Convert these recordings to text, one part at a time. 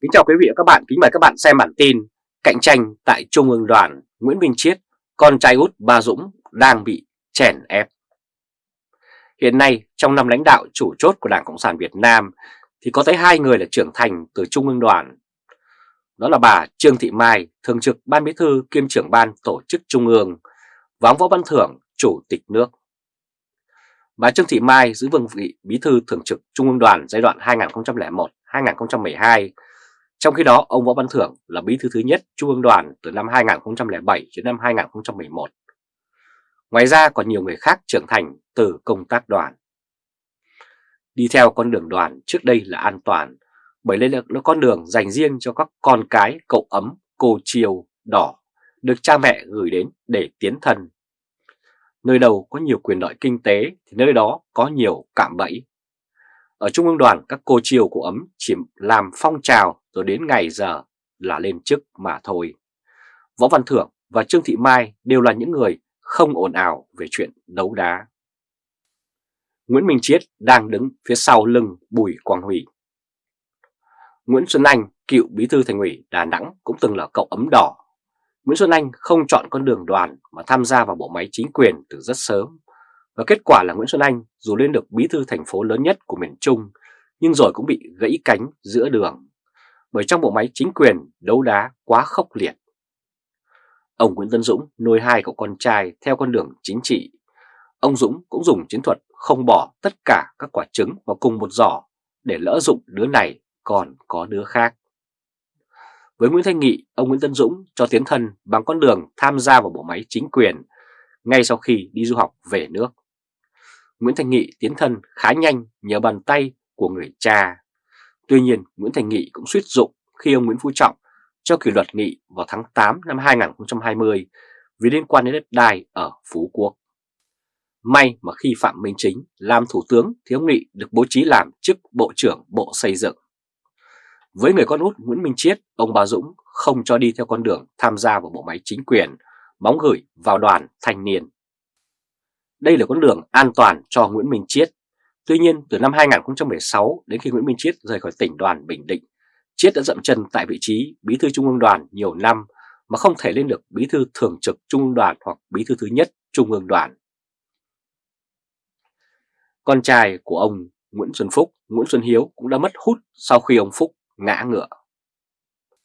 Kính chào quý vị và các bạn, kính mời các bạn xem bản tin Cạnh tranh tại Trung ương đoàn Nguyễn Minh Chiết, con trai út Ba Dũng đang bị chèn ép. Hiện nay trong năm lãnh đạo chủ chốt của Đảng Cộng sản Việt Nam thì có tới hai người là trưởng thành từ Trung ương đoàn. Đó là bà Trương Thị Mai, Thường trực Ban Bí thư kiêm trưởng Ban Tổ chức Trung ương và ông Võ Văn Thưởng, Chủ tịch nước. Bà Trương Thị Mai giữ vương vị Bí thư Thường trực Trung ương đoàn giai đoạn 2001-2012 trong khi đó, ông Võ Văn Thưởng là bí thư thứ nhất Trung ương đoàn từ năm 2007 đến năm 2011. Ngoài ra còn nhiều người khác trưởng thành từ công tác đoàn. Đi theo con đường đoàn trước đây là an toàn, bởi đây là con đường dành riêng cho các con cái cậu ấm, cô chiều, đỏ, được cha mẹ gửi đến để tiến thân. Nơi đầu có nhiều quyền lợi kinh tế thì nơi đó có nhiều cạm bẫy. Ở Trung ương đoàn các cô chiều của ấm chỉ làm phong trào rồi đến ngày giờ là lên chức mà thôi. Võ Văn Thưởng và Trương Thị Mai đều là những người không ồn ào về chuyện đấu đá. Nguyễn Minh Chiết đang đứng phía sau lưng Bùi Quang Huy. Nguyễn Xuân Anh, cựu bí thư thành ủy Đà Nẵng cũng từng là cậu ấm đỏ. Nguyễn Xuân Anh không chọn con đường đoàn mà tham gia vào bộ máy chính quyền từ rất sớm. Và kết quả là Nguyễn Xuân Anh dù lên được bí thư thành phố lớn nhất của miền Trung nhưng rồi cũng bị gãy cánh giữa đường bởi trong bộ máy chính quyền đấu đá quá khốc liệt. Ông Nguyễn Tân Dũng nuôi hai cậu con trai theo con đường chính trị. Ông Dũng cũng dùng chiến thuật không bỏ tất cả các quả trứng vào cùng một giỏ để lỡ dụng đứa này còn có đứa khác. Với Nguyễn Thanh Nghị, ông Nguyễn Tân Dũng cho tiến thân bằng con đường tham gia vào bộ máy chính quyền ngay sau khi đi du học về nước. Nguyễn Thành Nghị tiến thân khá nhanh nhờ bàn tay của người cha. Tuy nhiên, Nguyễn Thành Nghị cũng suýt dụng khi ông Nguyễn Phú Trọng cho kỷ luật Nghị vào tháng 8 năm 2020 vì liên quan đến đất đai ở Phú Quốc. May mà khi Phạm Minh Chính làm thủ tướng thì ông Nghị được bố trí làm chức Bộ trưởng Bộ Xây dựng. Với người con út Nguyễn Minh Chiết, ông Bà Dũng không cho đi theo con đường tham gia vào bộ máy chính quyền, bóng gửi vào đoàn thanh niên. Đây là con đường an toàn cho Nguyễn Minh Chiết Tuy nhiên, từ năm 2016 đến khi Nguyễn Minh Chiết rời khỏi tỉnh đoàn Bình Định, Chiết đã dậm chân tại vị trí bí thư Trung ương đoàn nhiều năm mà không thể lên được bí thư thường trực Trung ương đoàn hoặc bí thư thứ nhất Trung ương đoàn. Con trai của ông Nguyễn Xuân Phúc, Nguyễn Xuân Hiếu cũng đã mất hút sau khi ông Phúc ngã ngựa.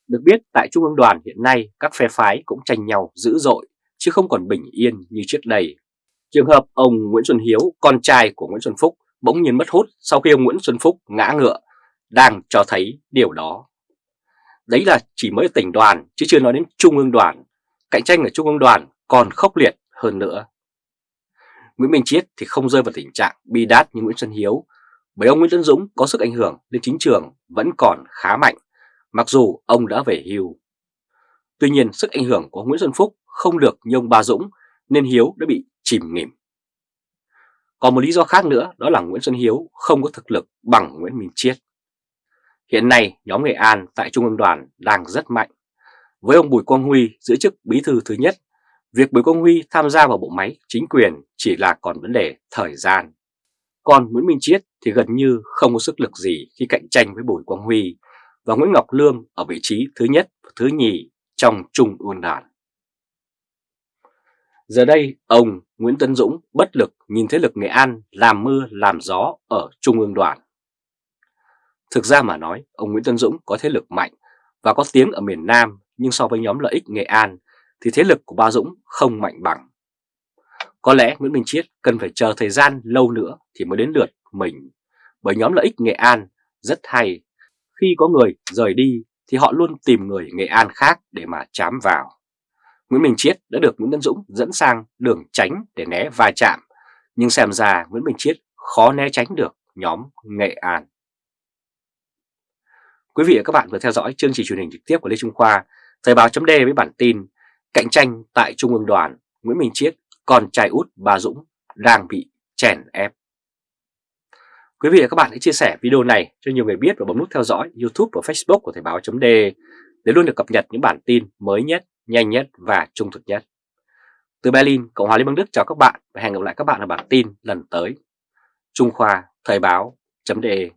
Được biết tại Trung ương đoàn hiện nay các phe phái cũng tranh nhau dữ dội chứ không còn bình yên như trước đây. Trường hợp ông Nguyễn Xuân Hiếu, con trai của Nguyễn Xuân Phúc bỗng nhiên mất hút sau khi ông Nguyễn Xuân Phúc ngã ngựa đang cho thấy điều đó. Đấy là chỉ mới tỉnh đoàn chứ chưa nói đến trung ương đoàn. Cạnh tranh ở trung ương đoàn còn khốc liệt hơn nữa. Nguyễn Minh Chiết thì không rơi vào tình trạng bi đát như Nguyễn Xuân Hiếu bởi ông Nguyễn Tân Dũng có sức ảnh hưởng lên chính trường vẫn còn khá mạnh mặc dù ông đã về hưu. Tuy nhiên sức ảnh hưởng của Nguyễn Xuân Phúc không được như ông Ba Dũng nên Hiếu đã bị chìm nghỉm. Còn một lý do khác nữa đó là Nguyễn Xuân Hiếu không có thực lực bằng Nguyễn Minh Chiết. Hiện nay nhóm Nghệ An tại Trung ương đoàn đang rất mạnh. Với ông Bùi Quang Huy giữ chức bí thư thứ nhất, việc Bùi Quang Huy tham gia vào bộ máy chính quyền chỉ là còn vấn đề thời gian. Còn Nguyễn Minh Chiết thì gần như không có sức lực gì khi cạnh tranh với Bùi Quang Huy và Nguyễn Ngọc Lương ở vị trí thứ nhất và thứ nhì trong Trung ương đoàn. Giờ đây, ông Nguyễn Tân Dũng bất lực nhìn thế lực Nghệ An làm mưa làm gió ở Trung ương đoàn. Thực ra mà nói, ông Nguyễn Tân Dũng có thế lực mạnh và có tiếng ở miền Nam nhưng so với nhóm lợi ích Nghệ An thì thế lực của ba Dũng không mạnh bằng. Có lẽ Nguyễn Minh Chiết cần phải chờ thời gian lâu nữa thì mới đến lượt mình bởi nhóm lợi ích Nghệ An rất hay. Khi có người rời đi thì họ luôn tìm người Nghệ An khác để mà chám vào. Nguyễn Minh Chiết đã được Nguyễn Tấn Dũng dẫn sang đường tránh để né va chạm, nhưng xem ra Nguyễn Minh Chiết khó né tránh được nhóm Nghệ An. Quý vị và các bạn vừa theo dõi chương trình truyền hình trực tiếp của Lê Trung Khoa, Thời báo chấm với bản tin Cạnh tranh tại Trung ương đoàn, Nguyễn Minh Chiết, con trai út bà Dũng đang bị chèn ép. Quý vị và các bạn hãy chia sẻ video này cho nhiều người biết và bấm nút theo dõi YouTube và Facebook của Thời báo chấm để luôn được cập nhật những bản tin mới nhất nhanh nhất và trung thực nhất. Từ Berlin, Cộng hòa Liên bang Đức chào các bạn và hẹn gặp lại các bạn ở bản tin lần tới. Trung Khoa Thời báo .de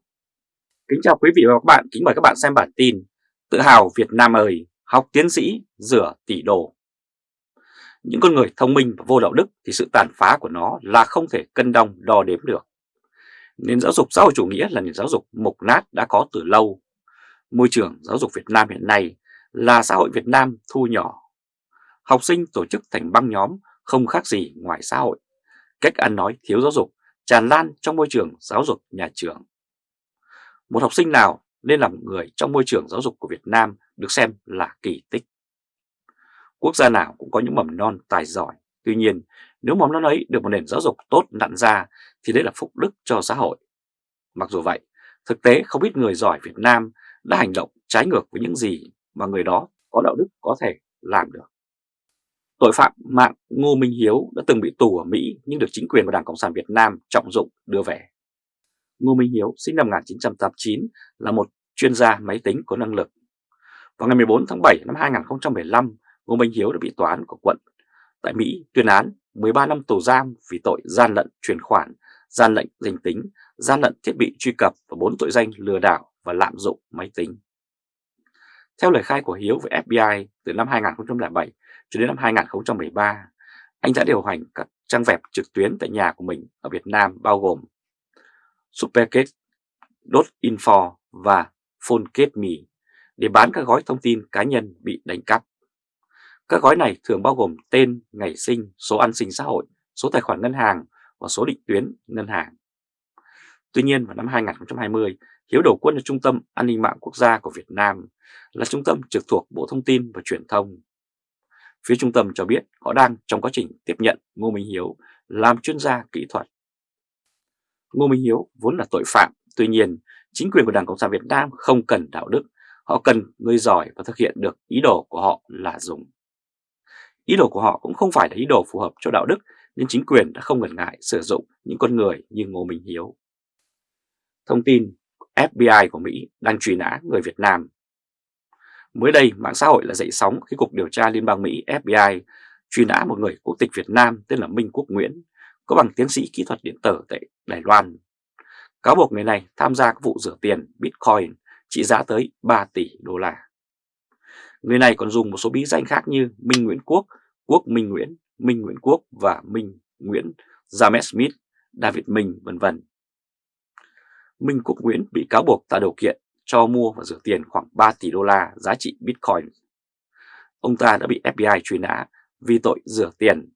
Kính chào quý vị và các bạn, kính mời các bạn xem bản tin Tự hào Việt Nam ơi, học tiến sĩ, rửa tỷ đô. Những con người thông minh và vô đạo đức thì sự tàn phá của nó là không thể cân đong đo đếm được. Nền giáo dục xã hội chủ nghĩa là nền giáo dục mục nát đã có từ lâu. Môi trường giáo dục Việt Nam hiện nay là xã hội Việt Nam thu nhỏ. Học sinh tổ chức thành băng nhóm không khác gì ngoài xã hội. Cách ăn nói thiếu giáo dục tràn lan trong môi trường giáo dục nhà trường. Một học sinh nào nên làm người trong môi trường giáo dục của Việt Nam được xem là kỳ tích. Quốc gia nào cũng có những mầm non tài giỏi, tuy nhiên nếu mầm non ấy được một nền giáo dục tốt nặn ra thì đấy là phúc đức cho xã hội. Mặc dù vậy, thực tế không ít người giỏi Việt Nam đã hành động trái ngược với những gì mà người đó có đạo đức có thể làm được. Tội phạm mạng Ngô Minh Hiếu đã từng bị tù ở Mỹ nhưng được chính quyền và Đảng Cộng sản Việt Nam trọng dụng đưa về. Ngô Minh Hiếu sinh năm 1989 là một chuyên gia máy tính có năng lực. Vào ngày 14 tháng 7 năm 2015, Ngô Minh Hiếu đã bị tòa án của quận tại Mỹ tuyên án 13 năm tù giam vì tội gian lận chuyển khoản, gian lận danh tính, gian lận thiết bị truy cập và 4 tội danh lừa đảo và lạm dụng máy tính. Theo lời khai của Hiếu với FBI từ năm 2007 cho đến năm 2013, anh đã điều hành các trang web trực tuyến tại nhà của mình ở Việt Nam bao gồm Supergate.info và PhoneGate.me để bán các gói thông tin cá nhân bị đánh cắp. Các gói này thường bao gồm tên, ngày sinh, số an sinh xã hội, số tài khoản ngân hàng và số định tuyến ngân hàng. Tuy nhiên vào năm 2020, Hiếu đầu quân cho Trung tâm An ninh mạng quốc gia của Việt Nam là trung tâm trực thuộc Bộ Thông tin và Truyền thông. Phía trung tâm cho biết họ đang trong quá trình tiếp nhận Ngô Minh Hiếu làm chuyên gia kỹ thuật. Ngô Minh Hiếu vốn là tội phạm, tuy nhiên chính quyền của Đảng Cộng sản Việt Nam không cần đạo đức, họ cần người giỏi và thực hiện được ý đồ của họ là dùng. Ý đồ của họ cũng không phải là ý đồ phù hợp cho đạo đức nên chính quyền đã không ngần ngại sử dụng những con người như Ngô Minh Hiếu. Thông tin FBI của Mỹ đang truy nã người Việt Nam. Mới đây, mạng xã hội là dậy sóng khi Cục Điều tra Liên bang Mỹ FBI truy nã một người quốc tịch Việt Nam tên là Minh Quốc Nguyễn, có bằng tiến sĩ kỹ thuật điện tử tại Đài Loan. Cáo buộc người này tham gia các vụ rửa tiền Bitcoin trị giá tới 3 tỷ đô la. Người này còn dùng một số bí danh khác như Minh Nguyễn Quốc, Quốc Minh Nguyễn, Minh Nguyễn Quốc và Minh Nguyễn, James Smith, David Minh, vân vân. Minh Quốc Nguyễn bị cáo buộc tạo điều kiện cho mua và rửa tiền khoảng 3 tỷ đô la giá trị Bitcoin. Ông ta đã bị FBI truy nã vì tội rửa tiền,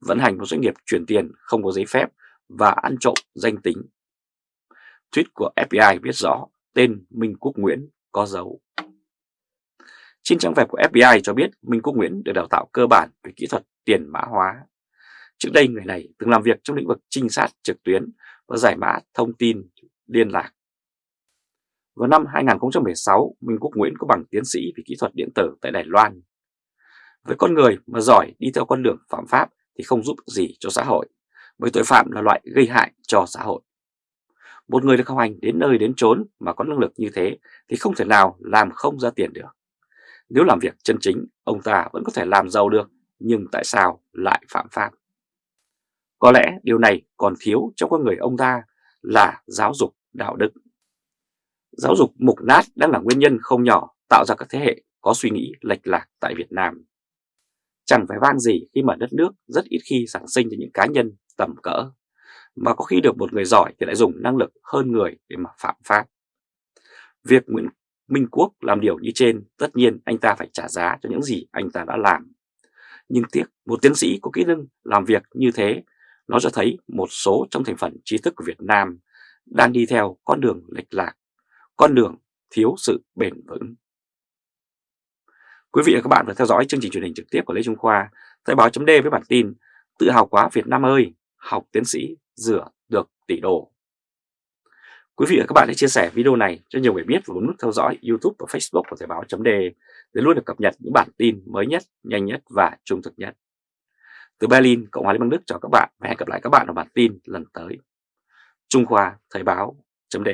vận hành một doanh nghiệp chuyển tiền không có giấy phép và ăn trộm danh tính. Tweet của FBI viết rõ tên Minh Quốc Nguyễn có dấu. Trên trang web của FBI cho biết Minh Quốc Nguyễn được đào tạo cơ bản về kỹ thuật tiền mã hóa. Trước đây người này từng làm việc trong lĩnh vực trinh sát trực tuyến và giải mã thông tin liên lạc. Vào năm 2016, Minh Quốc Nguyễn có bằng tiến sĩ về kỹ thuật điện tử tại Đài Loan. Với con người mà giỏi đi theo con đường phạm pháp thì không giúp gì cho xã hội, bởi tội phạm là loại gây hại cho xã hội. Một người được học hành đến nơi đến chốn mà có năng lực như thế thì không thể nào làm không ra tiền được. Nếu làm việc chân chính, ông ta vẫn có thể làm giàu được, nhưng tại sao lại phạm pháp? Có lẽ điều này còn thiếu trong con người ông ta là giáo dục đạo đức. Giáo dục mục nát đang là nguyên nhân không nhỏ tạo ra các thế hệ có suy nghĩ lệch lạc tại Việt Nam. Chẳng phải vang gì khi mà đất nước rất ít khi sản sinh cho những cá nhân tầm cỡ, mà có khi được một người giỏi thì lại dùng năng lực hơn người để mà phạm pháp. Việc Nguyễn Minh Quốc làm điều như trên, tất nhiên anh ta phải trả giá cho những gì anh ta đã làm. Nhưng tiếc, một tiến sĩ có kỹ năng làm việc như thế, nó cho thấy một số trong thành phần trí thức của Việt Nam đang đi theo con đường lệch lạc, con đường thiếu sự bền vững. Quý vị và các bạn vừa theo dõi chương trình truyền hình trực tiếp của Lê Trung Khoa, Thời báo chấm với bản tin Tự hào quá Việt Nam ơi, học tiến sĩ rửa được tỷ đô. Quý vị và các bạn hãy chia sẻ video này cho nhiều người biết và bấm nút theo dõi YouTube và Facebook của Thời báo chấm để luôn được cập nhật những bản tin mới nhất, nhanh nhất và trung thực nhất. Từ Berlin, Cộng hòa Liên bang Đức chào các bạn và hẹn gặp lại các bạn ở bản tin lần tới. Trung Khoa Thời báo chấm